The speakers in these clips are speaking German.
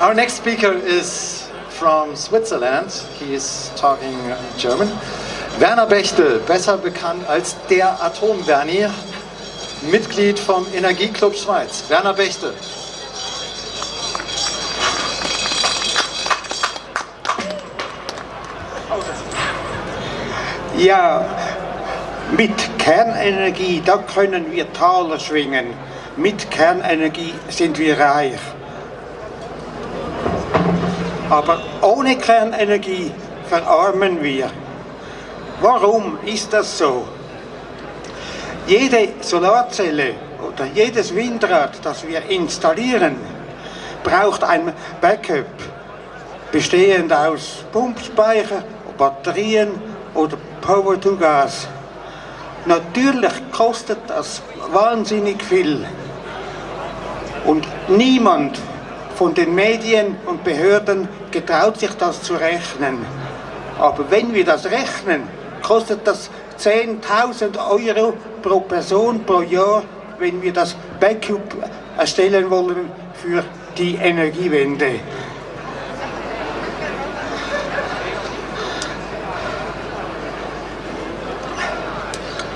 Our next speaker is from Switzerland. He is talking German. Werner Bechtel, besser bekannt als der Atom-Bernie, Mitglied vom Energieclub Schweiz. Werner Bechtel. Ja, mit Kernenergie, da können wir Taler schwingen. Mit Kernenergie sind wir reich. Aber ohne Kernenergie verarmen wir. Warum ist das so? Jede Solarzelle oder jedes Windrad, das wir installieren, braucht ein Backup, bestehend aus Pumpspeicher, Batterien oder Power to Gas. Natürlich kostet das wahnsinnig viel. Und niemand von den Medien Behörden getraut sich das zu rechnen. Aber wenn wir das rechnen, kostet das 10.000 Euro pro Person pro Jahr, wenn wir das Backup erstellen wollen für die Energiewende.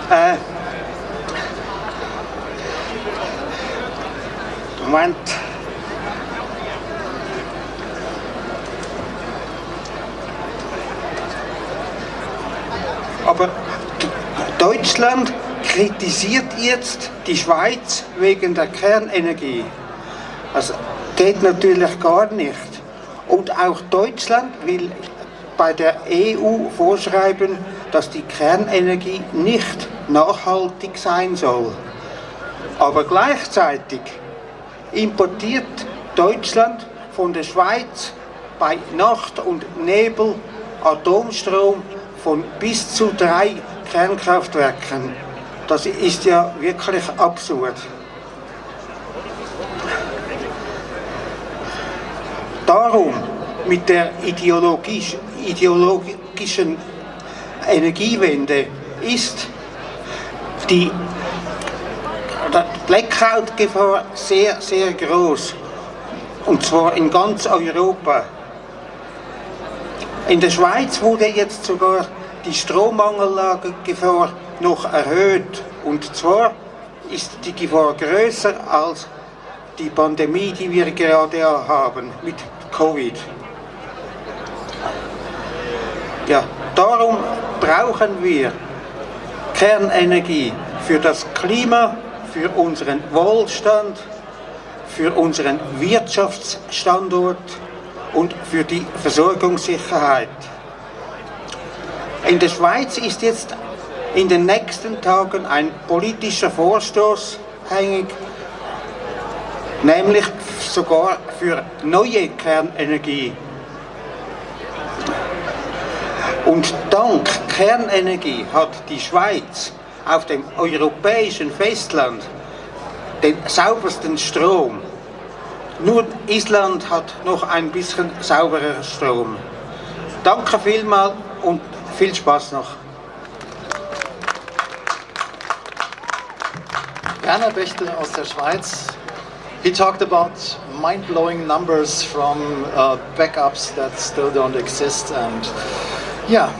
Äh, Moment. Aber Deutschland kritisiert jetzt die Schweiz wegen der Kernenergie. Das geht natürlich gar nicht. Und auch Deutschland will bei der EU vorschreiben, dass die Kernenergie nicht nachhaltig sein soll. Aber gleichzeitig importiert Deutschland von der Schweiz bei Nacht und Nebel Atomstrom von bis zu drei Kernkraftwerken. Das ist ja wirklich absurd. Darum mit der ideologisch, ideologischen Energiewende ist die Blackout-Gefahr sehr, sehr groß. Und zwar in ganz Europa. In der Schweiz wurde jetzt sogar die Strommangellage-Gefahr noch erhöht. Und zwar ist die Gefahr größer als die Pandemie, die wir gerade haben mit Covid. Ja, darum brauchen wir Kernenergie für das Klima, für unseren Wohlstand, für unseren Wirtschaftsstandort und für die Versorgungssicherheit. In der Schweiz ist jetzt in den nächsten Tagen ein politischer Vorstoß hängig, nämlich sogar für neue Kernenergie. Und dank Kernenergie hat die Schweiz auf dem europäischen Festland den saubersten Strom. Nur Island hat noch ein bisschen sauberer Strom. Danke vielmals und viel Spaß noch. Werner Bechtel aus der Schweiz. He talked about mind-blowing numbers from uh, backups that still don't exist and yeah,